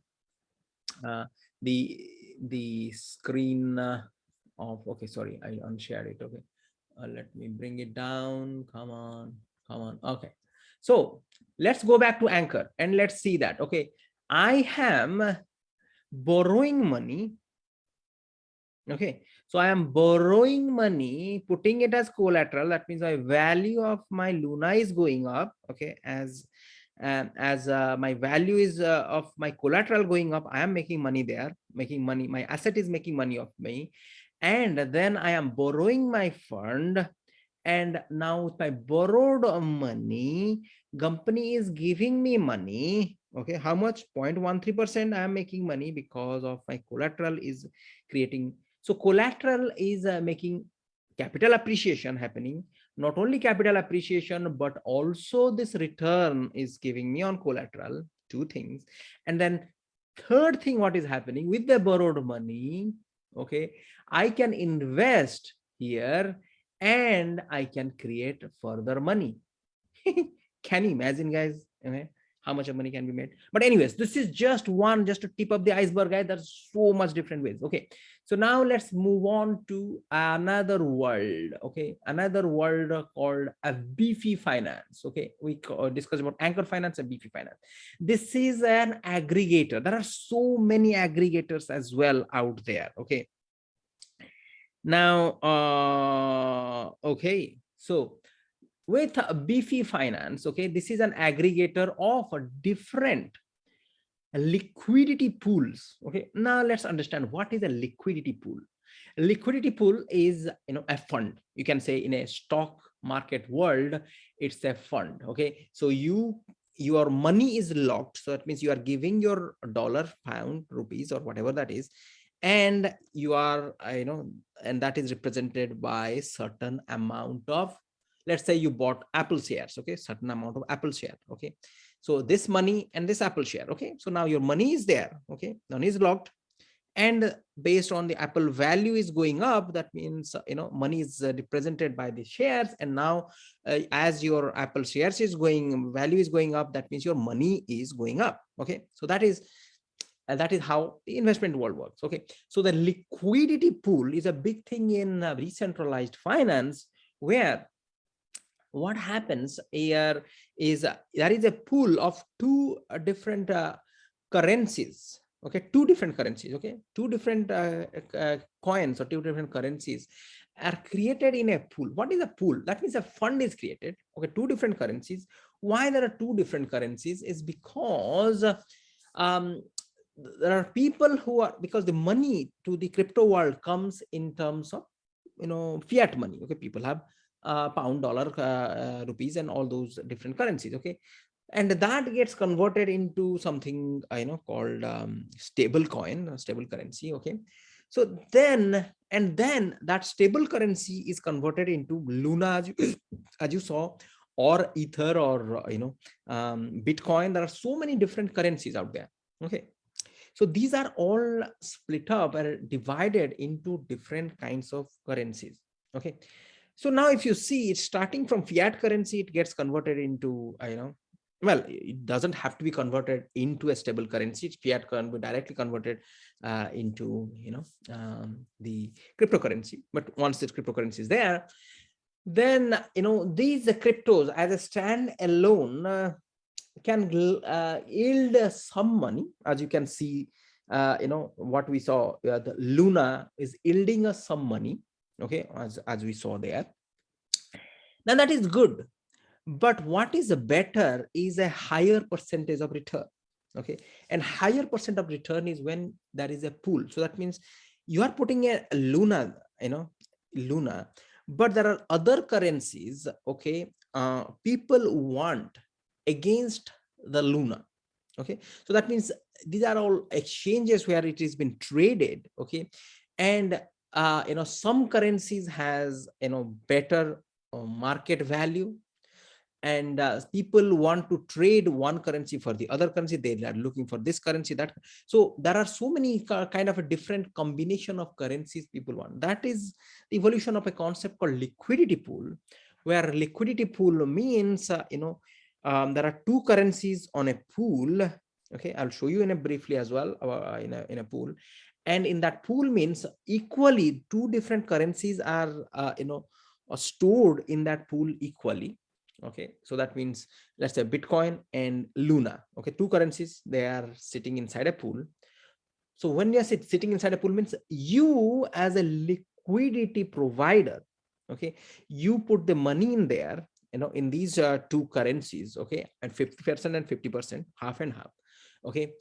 Uh, the the screen uh, of okay sorry i unshared it okay. Uh, let me bring it down come on come on okay. So let's go back to anchor and let's see that okay. I am borrowing money okay. So i am borrowing money putting it as collateral that means my value of my luna is going up okay. As um, as uh, my value is uh, of my collateral going up i am making money there making money my asset is making money of me and then i am borrowing my fund. And now with my borrowed money company is giving me money. Okay how much? 0.13 percent i am making money because of my collateral is creating. So collateral is uh, making capital appreciation happening. Not only capital appreciation but also this return is giving me on collateral two things. And then third thing what is happening with the borrowed money okay? I can invest here and i can create further money. Can you imagine guys how much of money can be made. But anyways this is just one just to tip up the iceberg guys. There's so much different ways. Okay so now let's move on to another world okay? Another world called a beefy finance okay? We discussed about anchor finance and beefy finance. This is an aggregator. There are so many aggregators as well out there okay? Now, uh, okay, so with Beefy Finance, okay, this is an aggregator of different liquidity pools. Okay, now let's understand what is a liquidity pool. A liquidity pool is, you know, a fund. You can say in a stock market world, it's a fund. Okay, so you your money is locked. So that means you are giving your dollar, pound, rupees, or whatever that is, and you are, uh, you know, and that is represented by certain amount of, let's say you bought Apple shares. Okay, certain amount of Apple share. Okay, so this money and this Apple share. Okay, so now your money is there. Okay, money is locked and based on the apple value is going up that means you know money is uh, represented by the shares and now uh, as your apple shares is going value is going up that means your money is going up okay so that is uh, that is how the investment world works okay so the liquidity pool is a big thing in uh, decentralized finance where what happens here is uh, there is a pool of two uh, different currencies okay? Two different currencies okay? Two different uh, uh, coins or two different currencies are created in a pool. What is a pool? That means a fund is created okay? Two different currencies. Why there are two different currencies is because um, there are people who are because the money to the crypto world comes in terms of you know fiat money okay? People have uh, pound dollar uh, uh, rupees and all those different currencies okay and that gets converted into something I know called um, stable coin, stable currency. Okay, so then and then that stable currency is converted into Luna, as you, as you saw, or Ether, or you know, um, Bitcoin. There are so many different currencies out there. Okay, so these are all split up and divided into different kinds of currencies. Okay. So now if you see it's starting from fiat currency, it gets converted into, you know, well it doesn't have to be converted into a stable currency. Fiat can be directly converted uh, into you know um, the cryptocurrency. But once this cryptocurrency is there then you know these cryptos as a stand alone uh, can uh, yield some money. As you can see uh, you know what we saw uh, the luna is yielding us some money okay as as we saw there. Now that is good. But what is better is a higher percentage of return. Okay and higher percent of return is when there is a pool. So that means you are putting a luna you know luna. But there are other currencies okay uh, people want against the luna. Okay so that means these are all exchanges where it has been traded okay and uh, you know some currencies has you know better uh, market value and uh, people want to trade one currency for the other currency. They are looking for this currency that so there are so many kind of a different combination of currencies people want. That is the evolution of a concept called liquidity pool where liquidity pool means uh, you know um, there are two currencies on a pool. Okay i'll show you in a briefly as well uh, in a in a pool and in that pool means equally two different currencies are uh, you know stored in that pool equally. Okay so that means let's say bitcoin and luna. Okay two currencies they are sitting inside a pool. So when you're sit, sitting inside a pool means you as a liquidity provider okay you put the money in there you know in these uh, two currencies okay and 50 percent and 50 percent half and half okay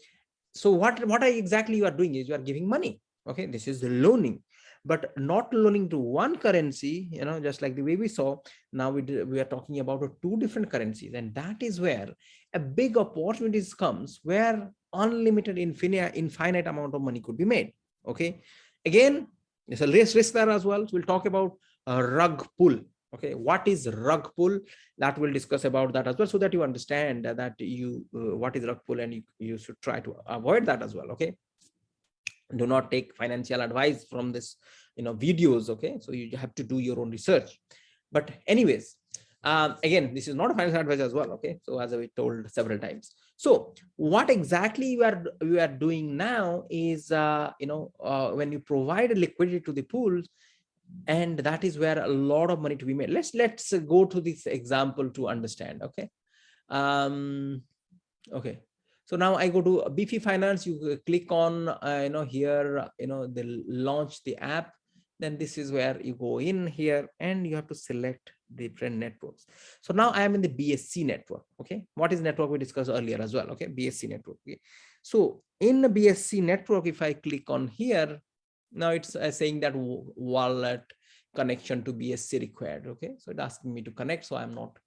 so what what are exactly you are doing is you are giving money okay? This is the loaning. But not loaning to one currency you know just like the way we saw now we we are talking about two different currencies. And that is where a big opportunities comes where unlimited infinite infinite amount of money could be made okay? Again there's a risk risk there as well. So we'll talk about a rug pull okay what is rug pull? That we'll discuss about that as well so that you understand that you uh, what is rug pull and you, you should try to avoid that as well okay? Do not take financial advice from this you know videos okay? So you have to do your own research. But anyways um, again this is not a financial advice as well okay? So as i told several times. So what exactly you are you are doing now is uh, you know uh, when you provide liquidity to the pools and that is where a lot of money to be made let's let's go to this example to understand okay um okay so now I go to Beefy Finance, you click on, uh, you know, here, you know, they launch the app then this is where you go in here and you have to select different networks. So now I am in the BSC network. Okay. What is network we discussed earlier as well. Okay. BSC network. Okay. So in the BSC network, if I click on here, now it's uh, saying that wallet connection to BSC required. Okay. So it's asking me to connect. So I'm not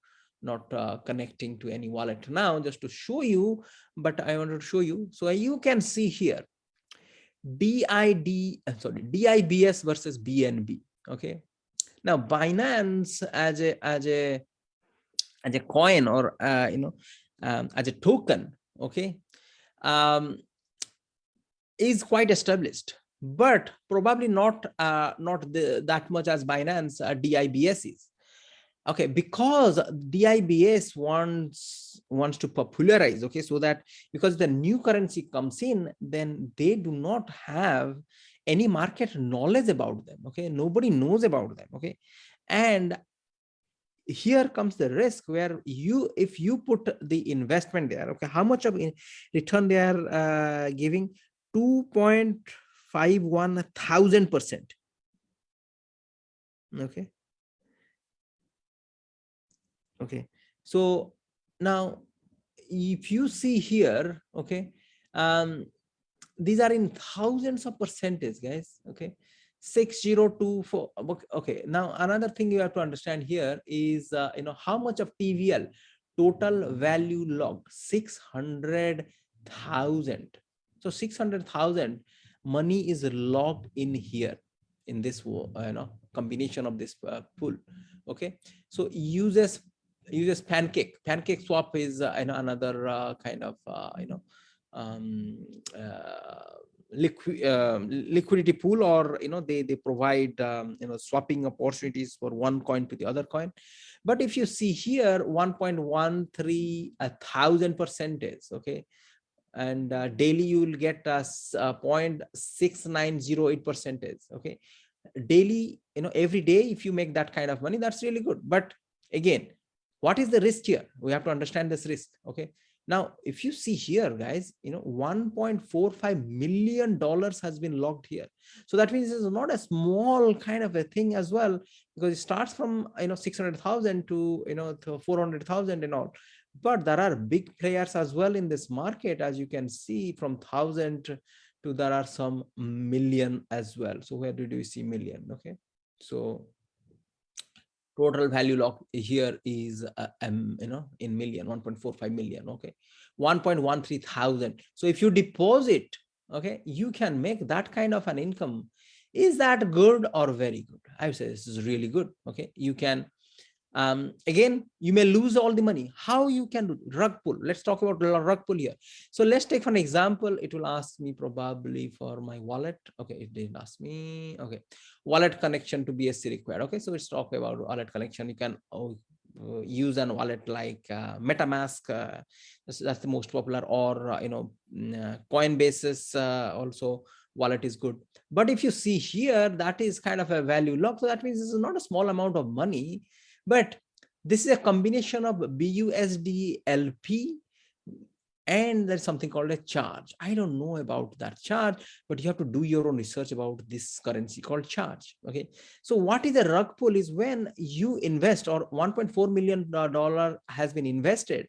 not uh, connecting to any wallet now just to show you, but I want to show you. So you can see here DID, uh, sorry, DIBS versus BNB. Okay. Now Binance as a as a as a coin or uh, you know um, as a token, okay, um, is quite established, but probably not uh, not the, that much as Binance uh, DIBS is okay because dibs wants wants to popularize okay so that because the new currency comes in then they do not have any market knowledge about them okay? Nobody knows about them okay? And here comes the risk where you if you put the investment there okay how much of return they are uh, giving 2.51 thousand percent. Okay. Okay. So now if you see here okay um these are in thousands of percentage guys okay? 6024 okay now another thing you have to understand here is uh, you know how much of tvl total value log 600,000 so 600,000 money is locked in here in this uh, you know combination of this uh, pool okay? So uses uses pancake. Pancake swap is uh, another uh, kind of uh, you know um, uh, liquid um, liquidity pool or you know they they provide um, you know swapping opportunities for one coin to the other coin. But if you see here 1.13 a thousand percentage okay and uh, daily you will get us uh, 0.6908 percentage okay? Daily you know every day if you make that kind of money that's really good. But again what is the risk here? We have to understand this risk okay? Now if you see here guys you know 1.45 million dollars has been logged here. So that means it's not a small kind of a thing as well because it starts from you know 600,000 to you know to 400,000 and all but there are big players as well in this market as you can see from thousand to there are some million as well. So where did you see million? Okay. So total value lock here is uh, um, you know in million 1.45 million. Okay. 1.13 thousand. So if you deposit okay you can make that kind of an income. Is that good or very good? I would say this is really good. Okay. You can um, again, you may lose all the money. How you can do rug pull? Let's talk about rug pull here. So let's take for an example. It will ask me probably for my wallet. Okay, it didn't ask me. Okay, wallet connection to BSC required. Okay, so let's talk about wallet connection. You can oh, uh, use an wallet like uh, MetaMask. Uh, that's, that's, the most popular, or uh, you know, mm, uh, Coinbase's uh, also wallet is good. But if you see here, that is kind of a value lock. So that means this is not a small amount of money but this is a combination of BUSD LP and there's something called a charge. I don't know about that charge, but you have to do your own research about this currency called charge. Okay. So what is a rug pull is when you invest or 1.4 million dollar has been invested.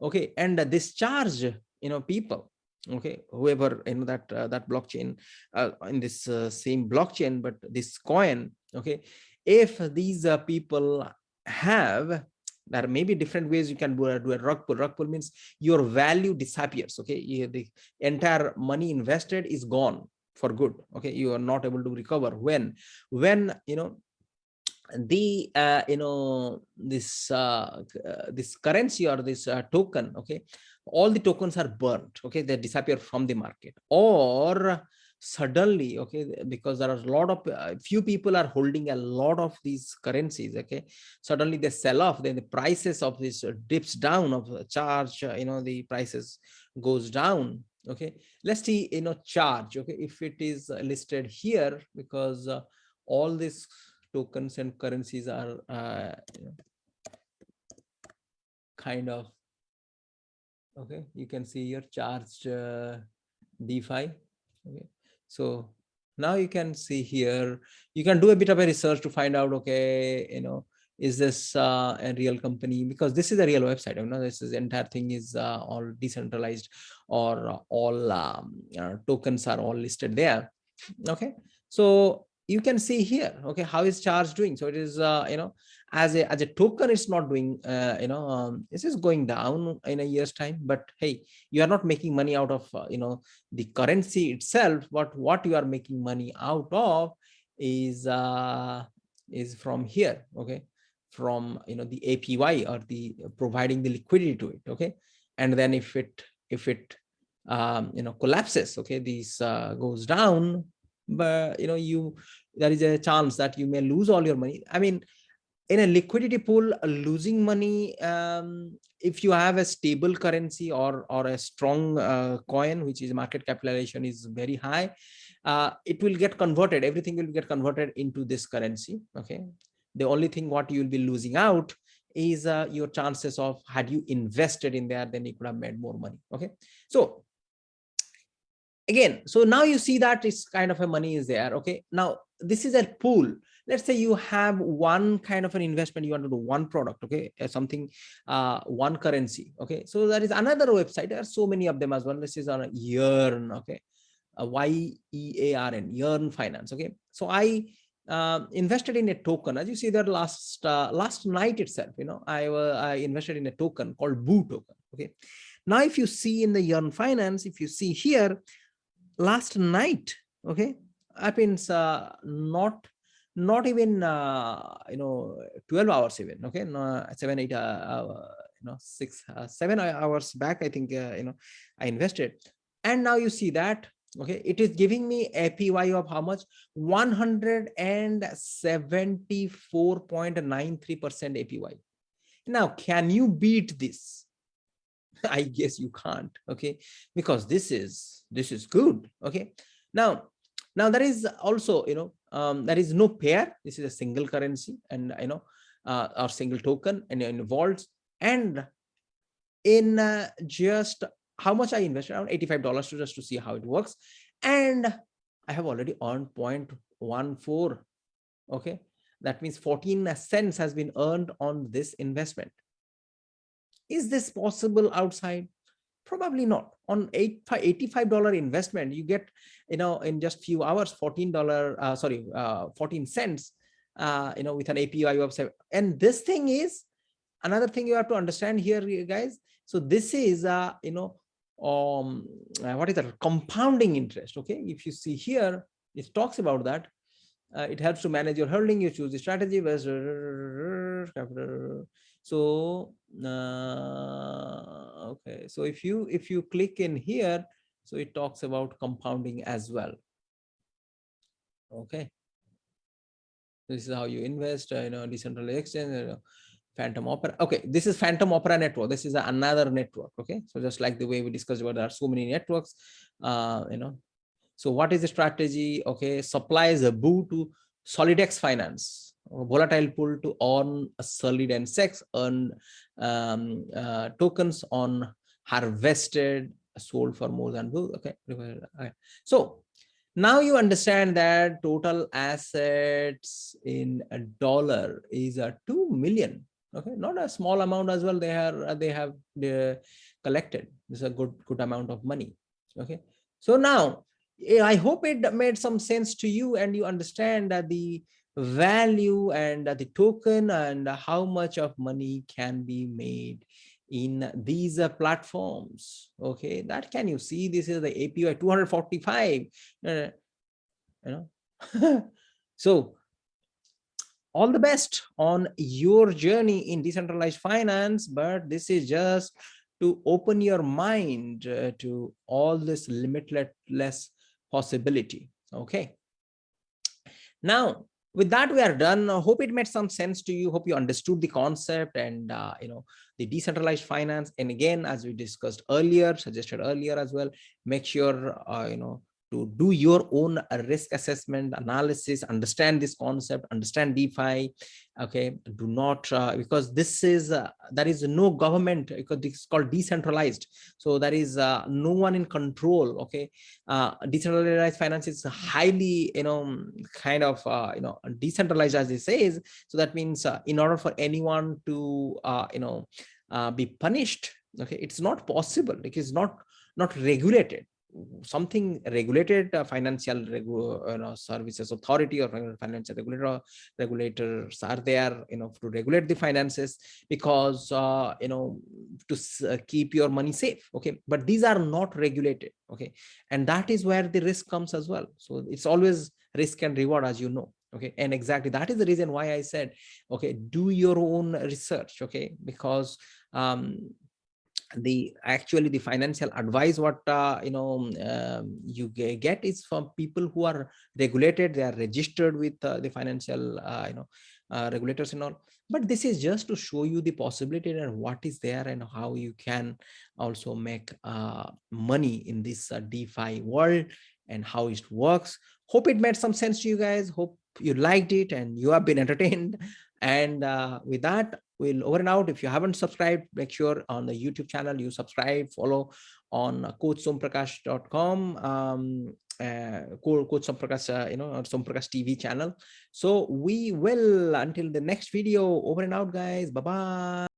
Okay. And this charge, you know, people, okay, whoever, you know, that, uh, that blockchain uh, in this uh, same blockchain, but this coin, okay, if these uh, people have there may be different ways you can do a, do a rug pull. Rug pull means your value disappears okay? The entire money invested is gone for good okay? You are not able to recover. When when you know the uh, you know this uh, uh, this currency or this uh, token okay? All the tokens are burnt okay? They disappear from the market. Or suddenly okay because there are a lot of uh, few people are holding a lot of these currencies okay. Suddenly they sell off then the prices of this dips down of charge uh, you know the prices goes down okay. Let's see you know charge okay. If it is listed here because uh, all these tokens and currencies are uh, kind of okay. You can see here charged uh, defi okay so now you can see here, you can do a bit of a research to find out, okay, you know, is this uh, a real company? Because this is a real website. You know, this is entire thing is uh, all decentralized or all um, uh, tokens are all listed there. Okay, so you can see here, okay, how is charge doing? So it is, uh, you know, as a as a token it's not doing uh, you know um, this is going down in a year's time. But hey you are not making money out of uh, you know the currency itself. But what you are making money out of is uh is from here okay? From you know the apy or the providing the liquidity to it okay? And then if it if it um you know collapses okay this uh, goes down but you know you there is a chance that you may lose all your money. I mean in a liquidity pool losing money um, if you have a stable currency or or a strong uh, coin which is market capitalization is very high uh, it will get converted. Everything will get converted into this currency okay? The only thing what you will be losing out is uh, your chances of had you invested in there then you could have made more money okay? So again so now you see that it's kind of a money is there okay? Now this is a pool let's say you have one kind of an investment you want to do one product okay? Uh, something uh one currency okay? So there is another website there are so many of them as well. This is on a yearn okay? A y-e-a-r-n yearn finance okay? So i uh, invested in a token. As you see that last uh, last night itself you know i uh, i invested in a token called boo token okay? Now if you see in the yearn finance if you see here last night okay happens uh, not not even uh, you know 12 hours even okay? No, seven eight uh, uh, you know six uh, seven hours back i think uh, you know i invested. And now you see that okay it is giving me apy of how much? 174.93 percent apy now can you beat this? I guess you can't okay? Because this is this is good okay? Now now there is also you know um, there is no pair. This is a single currency and you know, uh, single token and involved. And in uh, just how much I invested around $85 to just to see how it works. And I have already earned 0.14. Okay. That means 14 cents has been earned on this investment. Is this possible outside? Probably not. On eight, $85 investment, you get, you know, in just few hours, $14, uh, sorry, uh, 14 cents, uh, you know, with an API website. And this thing is another thing you have to understand here, guys. So this is, uh, you know, um, uh, what is that? Compounding interest. Okay. If you see here, it talks about that. Uh, it helps to manage your holding. You choose the strategy. So uh, okay, so if you if you click in here, so it talks about compounding as well. Okay, this is how you invest. Uh, you know, decentralized exchange. Fantom Opera. Okay, this is Fantom Opera network. This is another network. Okay, so just like the way we discussed about there are so many networks. Uh, you know, so what is the strategy? Okay, supplies a boo to Solidex Finance volatile pool to earn a solid and sex earn um, uh, tokens on harvested sold for more than okay so now you understand that total assets in a dollar is a 2 million okay? Not a small amount as well they are they have they collected. This is a good good amount of money okay? So now i hope it made some sense to you and you understand that the value and the token and how much of money can be made in these platforms. Okay that can you see? This is the api 245 uh, you know? So all the best on your journey in decentralized finance but this is just to open your mind uh, to all this limitless possibility. Okay. Now with that we are done. I hope it made some sense to you. Hope you understood the concept and uh, you know the decentralized finance. And again as we discussed earlier suggested earlier as well make sure uh, you know to do your own risk assessment analysis understand this concept understand defi okay? Do not uh, because this is uh, there is no government because is called decentralized. So there is uh, no one in control okay? Uh, decentralized finance is highly you know kind of uh, you know decentralized as it says so that means uh, in order for anyone to you know be punished okay it's not possible. It is not not regulated something regulated uh, financial regu you know, services authority or financial regulator regulators are there you know to regulate the finances because uh, you know to uh, keep your money safe okay? But these are not regulated okay? And that is where the risk comes as well. So it's always risk and reward as you know okay? And exactly that is the reason why i said okay do your own research okay? Because um the actually the financial advice what uh, you know um, you get is from people who are regulated they are registered with uh, the financial uh, you know uh, regulators and all. But this is just to show you the possibility and what is there and how you can also make uh, money in this defi world and how it works. Hope it made some sense to you guys. Hope you liked it and you have been entertained. And with that we'll over and out. If you haven't subscribed, make sure on the YouTube channel you subscribe, follow on coachsomprakash.com, um, uh, Coach Somprakash, uh, you know, or Somprakash TV channel. So we will until the next video. Over and out, guys. Bye bye.